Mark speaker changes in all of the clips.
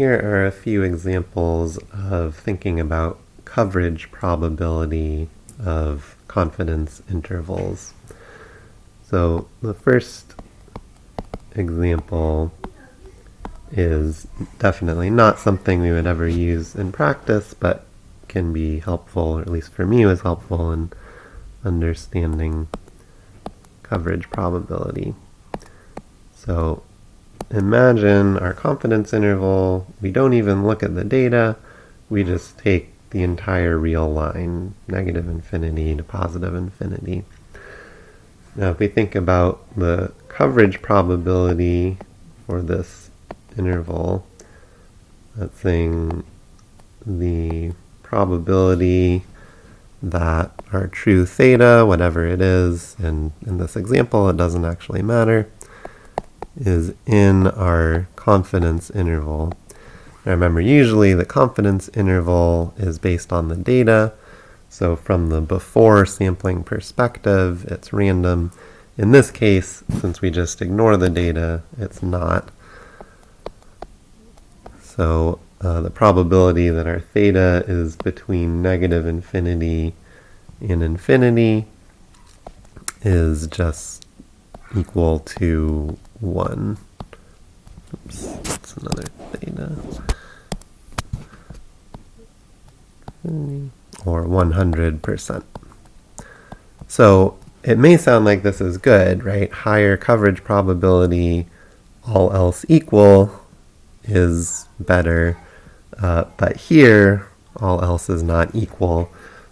Speaker 1: Here are a few examples of thinking about coverage probability of confidence intervals. So the first example is definitely not something we would ever use in practice, but can be helpful, or at least for me was helpful in understanding coverage probability. So imagine our confidence interval, we don't even look at the data, we just take the entire real line, negative infinity to positive infinity. Now if we think about the coverage probability for this interval, that's saying the probability that our true theta, whatever it is, and in this example it doesn't actually matter, is in our confidence interval. Now remember, usually the confidence interval is based on the data, so from the before sampling perspective, it's random. In this case, since we just ignore the data, it's not. So uh, the probability that our theta is between negative infinity and infinity is just equal to 1. Oops, that's another theta. Or 100%. So it may sound like this is good, right? Higher coverage probability, all else equal, is better. Uh, but here, all else is not equal.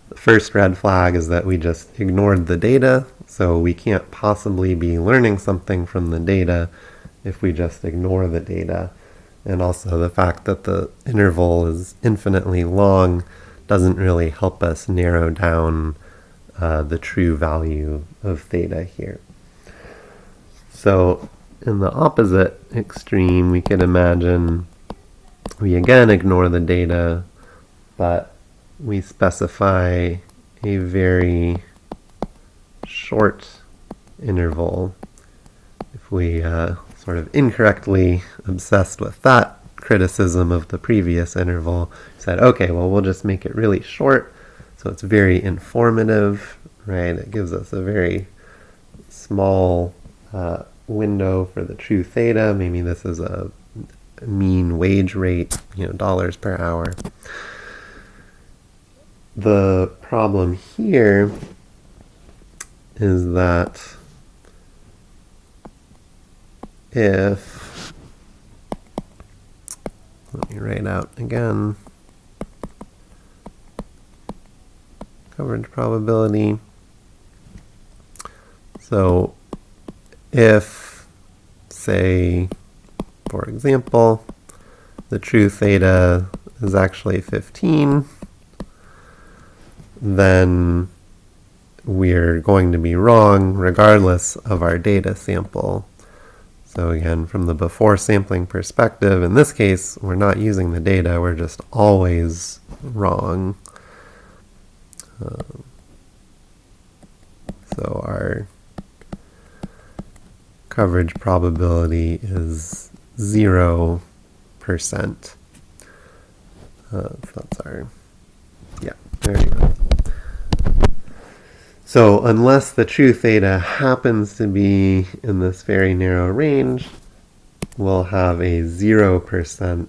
Speaker 1: The first red flag is that we just ignored the data, so we can't possibly be learning something from the data if we just ignore the data. And also the fact that the interval is infinitely long doesn't really help us narrow down uh, the true value of theta here. So in the opposite extreme, we could imagine we again ignore the data, but we specify a very short interval. If we uh, sort of incorrectly obsessed with that criticism of the previous interval, said, okay, well, we'll just make it really short, so it's very informative, right? It gives us a very small uh, window for the true theta. Maybe this is a mean wage rate, you know, dollars per hour. The problem here is that if, let me write out again, coverage probability. So if, say, for example, the true theta is actually 15, then we're going to be wrong regardless of our data sample. So again, from the before sampling perspective, in this case, we're not using the data, we're just always wrong. Uh, so our coverage probability is 0%. Uh, that's our, yeah, there you go. So unless the true theta happens to be in this very narrow range, we'll have a 0%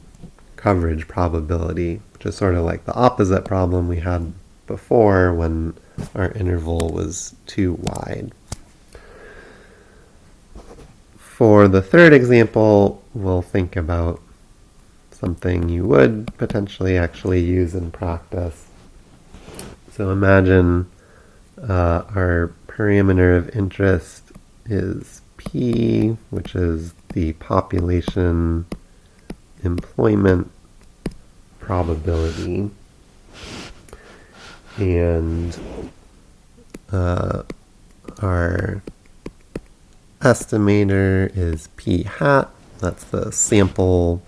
Speaker 1: coverage probability, which is sort of like the opposite problem we had before when our interval was too wide. For the third example, we'll think about something you would potentially actually use in practice. So imagine uh, our parameter of interest is P, which is the population employment probability. And uh, our estimator is p hat. That's the sample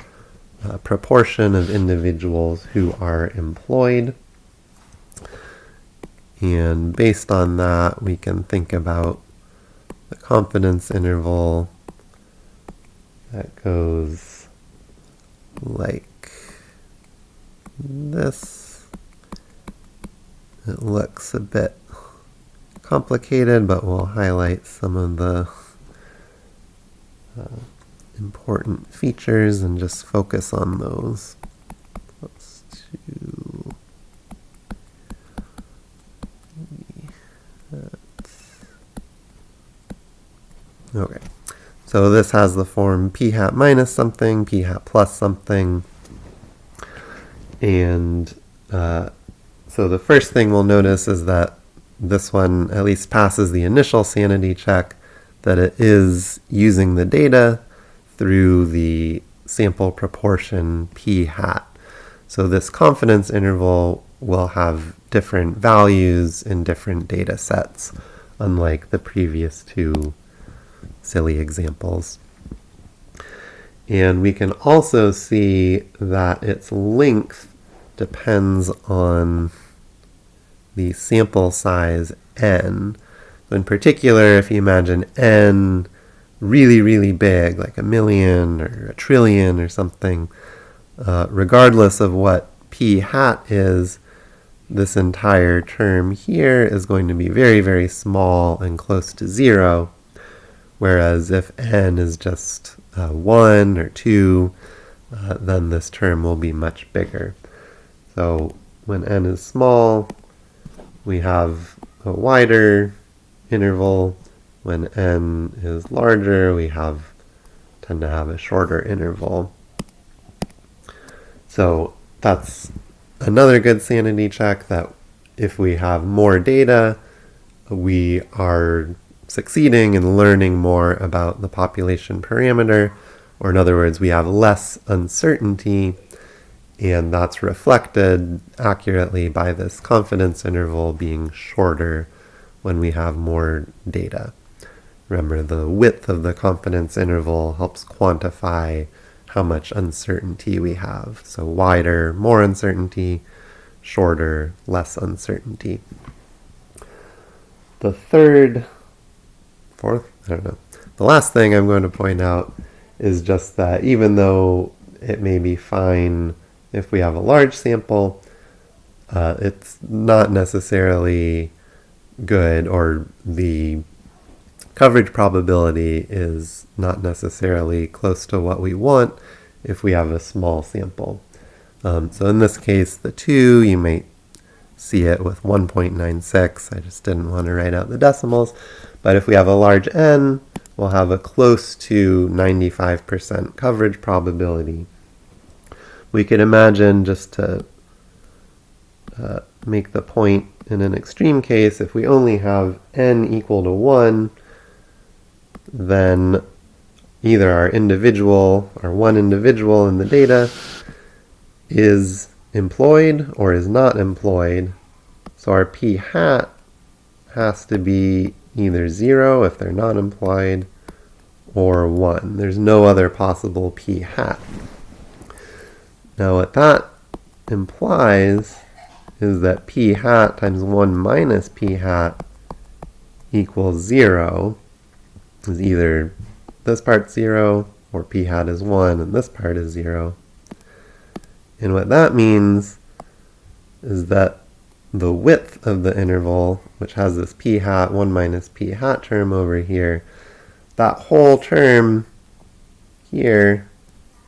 Speaker 1: uh, proportion of individuals who are employed. And based on that, we can think about the confidence interval that goes like this. It looks a bit complicated, but we'll highlight some of the uh, important features and just focus on those. Let's Okay, so this has the form p hat minus something, p hat plus something, and uh, so the first thing we'll notice is that this one at least passes the initial sanity check, that it is using the data through the sample proportion p hat. So this confidence interval will have different values in different data sets, unlike the previous two silly examples. And we can also see that its length depends on the sample size n. So in particular, if you imagine n really, really big, like a million or a trillion or something, uh, regardless of what p hat is, this entire term here is going to be very, very small and close to zero. Whereas if n is just uh, 1 or 2, uh, then this term will be much bigger. So when n is small, we have a wider interval. When n is larger, we have tend to have a shorter interval. So that's another good sanity check that if we have more data, we are succeeding and learning more about the population parameter, or in other words, we have less uncertainty, and that's reflected accurately by this confidence interval being shorter when we have more data. Remember, the width of the confidence interval helps quantify how much uncertainty we have. So wider, more uncertainty, shorter, less uncertainty. The third fourth, I don't know. The last thing I'm going to point out is just that even though it may be fine if we have a large sample, uh, it's not necessarily good or the coverage probability is not necessarily close to what we want if we have a small sample. Um, so in this case, the 2, you might see it with 1.96. I just didn't want to write out the decimals. But if we have a large n, we'll have a close to 95% coverage probability. We could imagine, just to uh, make the point in an extreme case, if we only have n equal to 1, then either our individual, our one individual in the data, is employed or is not employed. So our p hat has to be either 0 if they're not employed or 1. There's no other possible p hat. Now what that implies is that p hat times 1 minus p hat equals 0 is either this part 0 or p hat is 1 and this part is 0. And what that means is that the width of the interval, which has this p hat, 1 minus p hat term over here, that whole term here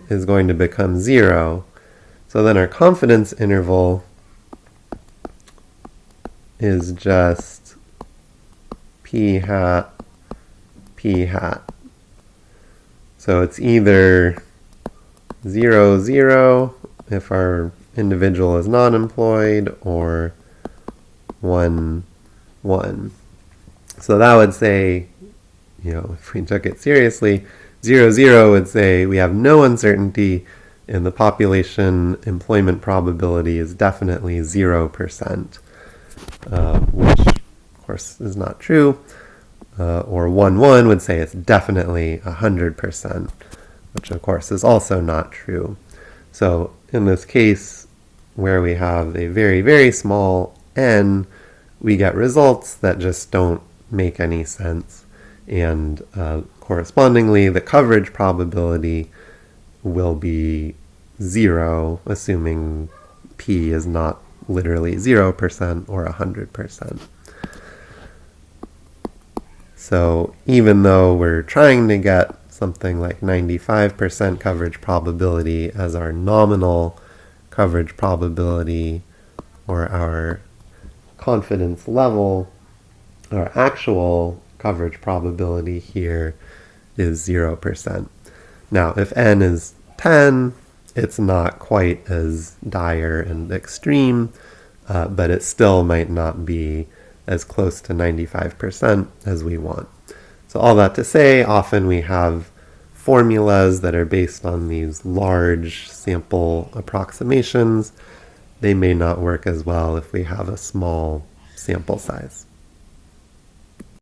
Speaker 1: is going to become 0. So then our confidence interval is just p hat, p hat. So it's either 0, 0 if our individual is not employed, or 1, 1. So that would say, you know, if we took it seriously, 0, 0 would say we have no uncertainty and the population employment probability is definitely 0%, uh, which of course is not true. Uh, or 1, 1 would say it's definitely 100%, which of course is also not true. So in this case, where we have a very, very small n, we get results that just don't make any sense. And uh, correspondingly, the coverage probability will be zero, assuming p is not literally 0% or 100%. So even though we're trying to get something like 95% coverage probability as our nominal coverage probability or our confidence level, our actual coverage probability here is 0%. Now, if n is 10, it's not quite as dire and extreme, uh, but it still might not be as close to 95% as we want. So all that to say, often we have formulas that are based on these large sample approximations. They may not work as well if we have a small sample size.